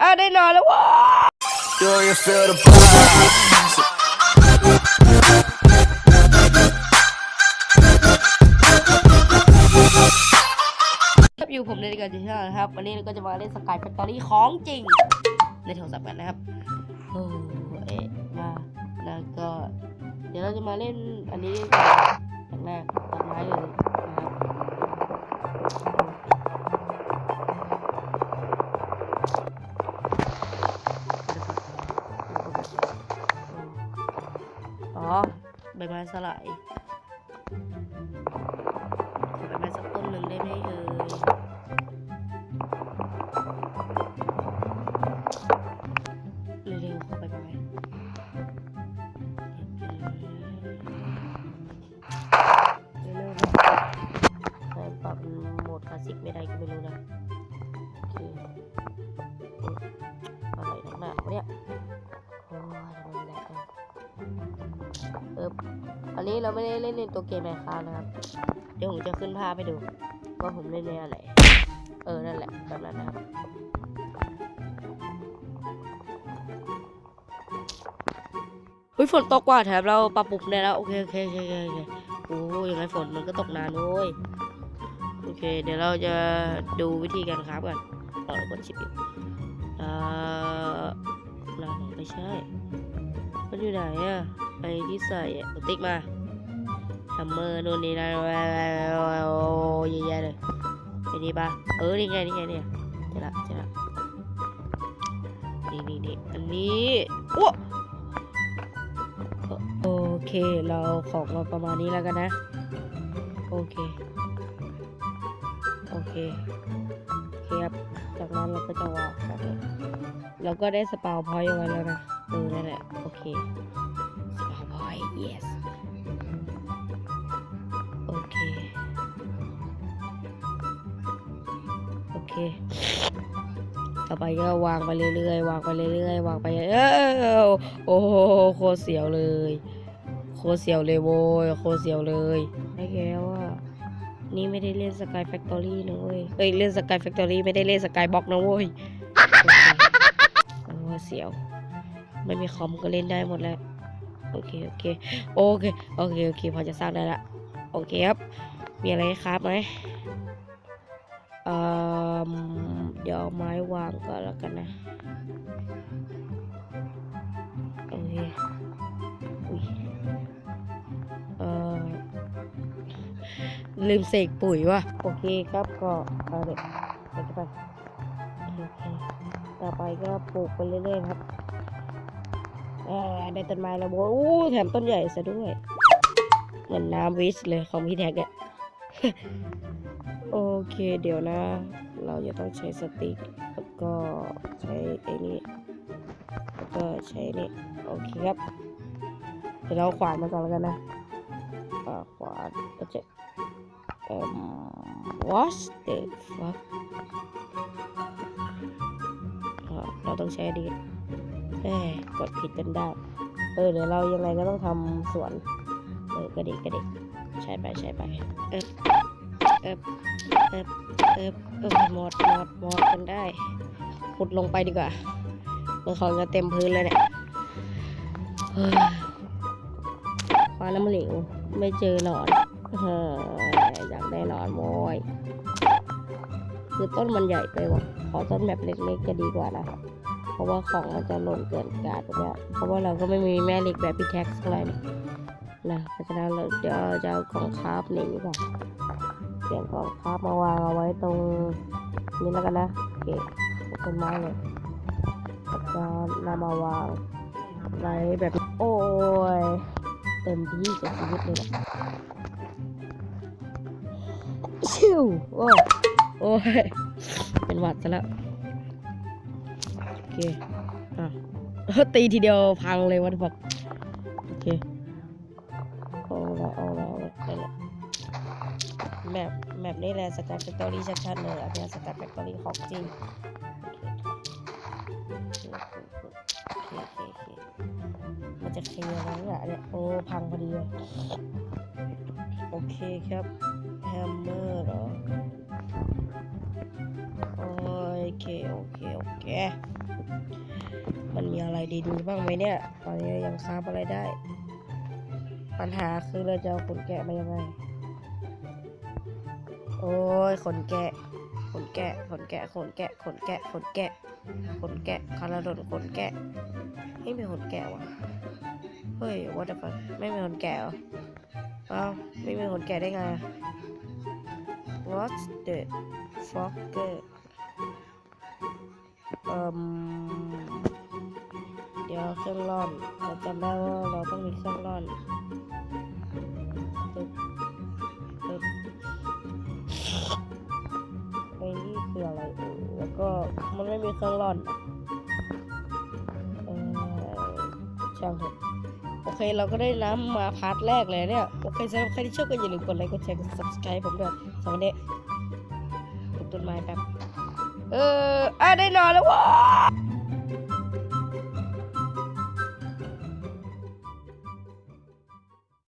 อะได้นอนแล้วว้า Do you feel the vibes? ครับอยู่ผมในรายการที่ห้านะครับ วันนี้เราก็จะมาเล่นสกายแฟคทอรี่ของจริง ในโทรศัพท์กันนะครับโอ้เอ๊ะมาแล้วก็ เดี๋ยวเราจะมาเล่นอันนี้ อ๋อใบไม้สลายขอใบไม้สักต้นหนึ่งได้ไหมเนี้เราไม่ได้เล่นในตัวเกมแมคคานะครับ เดี๋ยวผมจะขึ้นภาพให้ดู ว่าผมเล่นในอะไร เออ นั่นแหละแบบนั้นนะครับ เฮ้ยฝนตกว่ะแถมเราปรับปรุงได้แล้ว โอเคโอเคโอเคโอเคโอ้ยยังไงฝนมันก็ตกนานโว้ยโอเค เดี๋ยวเราจะดูวิธีการคราฟกันต่อเรากดชิปอยู่เอ่อไม่ใช่ มันอยู่ไหนอะไอ้ที่ใส่อะติ๊กมา ฮัมเมอร์นู่นนี่นั่นโอ้ยเยอะแยะเลยไอ้นี่ปะเออนี่ไงนี่ไงเนี่ยเจะละเจะละนี่นี่นี่อันนี้โอ้โอเคเราของมาประมาณนี้แล้วกันนะ โอเค โอเคโอเคครับจากนั้นเราก็จะวางโอเคเราก็ได้ spawn point ไว้แล้วนะเออนั่นแหละโอเคสปาวพอยต์ yes ต่อไปก็วางไปเรื่อยๆ วางไปเรื่อยๆ วางไปเออโอ้โหโคตรเสียวเลย โคตรเสียวเลยโว้ยโคตรเสียวเลยไอ้แกว่านี่ไม่ได้เล่น Sky Factory นะเว้ยเอ้ยเล่น Sky Factory ไม่ได้เล่น Skyblock นะเว้ยโอเคโอ้เสียว ไม่มีคอมก็เล่นได้หมดแล้วโอเคโอเคโอเคโอเคโอเคพอจะสร้างได้ละโอเคครับ มีอะไรครับไหม เอ่อเดี๋ยวเอาไม้วางก่อนแล้วกันนะโอเคอุ้ยเออลืมเสกปุ๋ยว่ะโอเคครับก็เอาเด็กไปไปโอเคต่อไปก็ปลูกไปเรื่อยๆครับเออได้ต้นไม้แล้วโว้แถมต้นใหญ่ซะด้วย เหมือนน้ำวิสเลยของพี่แท็กเนี่ย โอเค เดี๋ยวนะ เราจะต้องใช้สติ๊กแล้วก็ใช้ไอ้นี่แล้วก็ใช้นี่โอเคครับ เดี๋ยวเราขวานมาก่อนแล้วกันนะขวานก็จะเอ่อ what the fuck เราต้องใช้ดีเอ้ยกดผิดจนได้เออเดี๋ยวเรายังไงก็ต้องทำสวน เออกระดิกกระดิกใช้ไปใช้ไปเอบเอบเอบเอบเอบหมดหมดหมดกันได้ขุดลงไปดีกว่าเมื่อของจะเต็มพื้นเลยเนี่ยเฮ้ยคว้าน้ำเหลวไม่เจอหนอนเฮ้ยอยากได้หนอนโมยคือต้นมันใหญ่ไปว่ะขอต้นแบบเล็กๆจะดีกว่านะเพราะว่าของมันจะหล่นเกินการแบบเนี้ยเพราะว่าเราก็ไม่มีแม่เหล็กแบบพี่แท็กอะไรนี่นะเพราะฉะนั้นเราเดี๋ยวจะเอาของคราฟหนีก่อน เปลี่ยนของคราฟมาวางเอาไว้ตรงนี้แล้วกันนะโอเคต้นไม้เลยแล้วก็นำมาวางไว้แบบโอ้ยเต็มที่กับชีวิตเลยแหละชิวโอ้ยโอ้ยเป็นหวัดซะแล้วโอเคอะตีทีเดียวพังเลยวัดบอกโอเคเอาละเอา map map นี่แหละ Sky Factory ชัดๆเลยอันนี้ Sky Factory ของจริงโอเคโอเคโอเคมันจะเคลียร์แล้วเนี่ยเนี่ยโอ้พังพอดีโอเคครับ hammer เหรอโอเค โอเค โอเค มันมีอะไรดินบ้างไหมเนี่ย ตอนนี้ยังค้าบอะไรได้ ปัญหาคือเราจะเอาขนแกะมายังไง โอ้ยขนแกะขนแกะขนแกะขนแกะขนแกะขนแกะขนแกะคาราดนขนแกะ ไม่มีขนแกะวะเฮ้ย what the fuck ไม่มีขนแกะเหรออ้าไม่มีขนแกะได้ไง what the fuck เอ่มเดี๋ยวเครื่องร่อนเราจำได้ว่าเราต้องมีเครื่องร่อน ก็มันไม่มีเครื่องร่อนช่างเถอะโอเคเราก็ได้น้ำมาพาร์ทแรกเลยเนี่ย โอเคสำหรับใครที่ชอบก็อย่าลืมกดไลค์กดแชร์กด subscribe ผมด้วยสวัสดีปลูกต้นไม้แป๊บเอออะได้นอนแล้วว้า